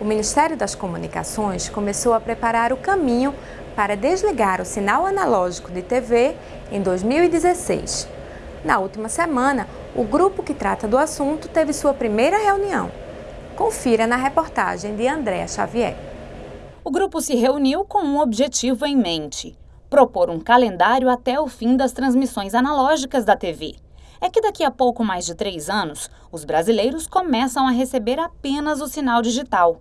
o Ministério das Comunicações começou a preparar o caminho para desligar o sinal analógico de TV em 2016. Na última semana, o grupo que trata do assunto teve sua primeira reunião. Confira na reportagem de Andréa Xavier. O grupo se reuniu com um objetivo em mente: propor um calendário até o fim das transmissões analógicas da TV. É que daqui a pouco mais de três anos, os brasileiros começam a receber apenas o sinal digital.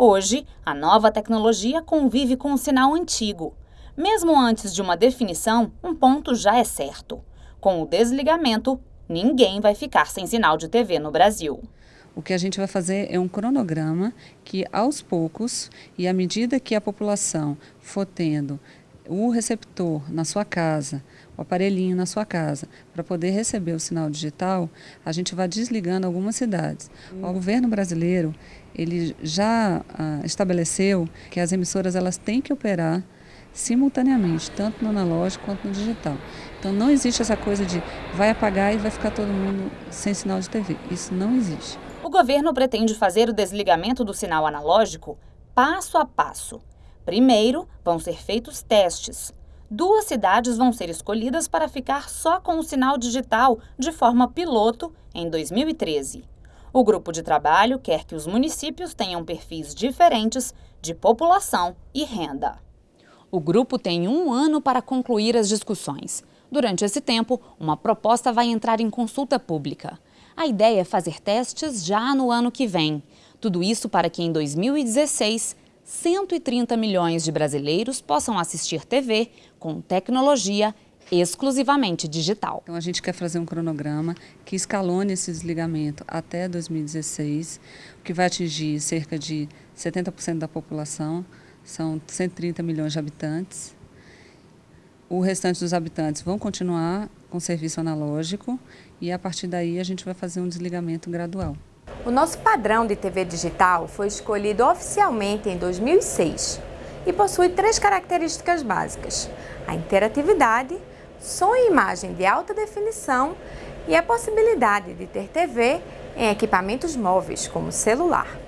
Hoje, a nova tecnologia convive com o sinal antigo. Mesmo antes de uma definição, um ponto já é certo. Com o desligamento, ninguém vai ficar sem sinal de TV no Brasil. O que a gente vai fazer é um cronograma que, aos poucos, e à medida que a população for tendo o receptor na sua casa, o aparelhinho na sua casa, para poder receber o sinal digital, a gente vai desligando algumas cidades. Hum. O governo brasileiro ele já ah, estabeleceu que as emissoras elas têm que operar simultaneamente, tanto no analógico quanto no digital. Então não existe essa coisa de vai apagar e vai ficar todo mundo sem sinal de TV. Isso não existe. O governo pretende fazer o desligamento do sinal analógico passo a passo. Primeiro, vão ser feitos testes. Duas cidades vão ser escolhidas para ficar só com o sinal digital de forma piloto em 2013. O grupo de trabalho quer que os municípios tenham perfis diferentes de população e renda. O grupo tem um ano para concluir as discussões. Durante esse tempo, uma proposta vai entrar em consulta pública. A ideia é fazer testes já no ano que vem. Tudo isso para que em 2016 130 milhões de brasileiros possam assistir TV com tecnologia exclusivamente digital. Então a gente quer fazer um cronograma que escalone esse desligamento até 2016, o que vai atingir cerca de 70% da população, são 130 milhões de habitantes. O restante dos habitantes vão continuar com serviço analógico e a partir daí a gente vai fazer um desligamento gradual. O nosso padrão de TV digital foi escolhido oficialmente em 2006 e possui três características básicas: a interatividade, som e imagem de alta definição e a possibilidade de ter TV em equipamentos móveis como celular.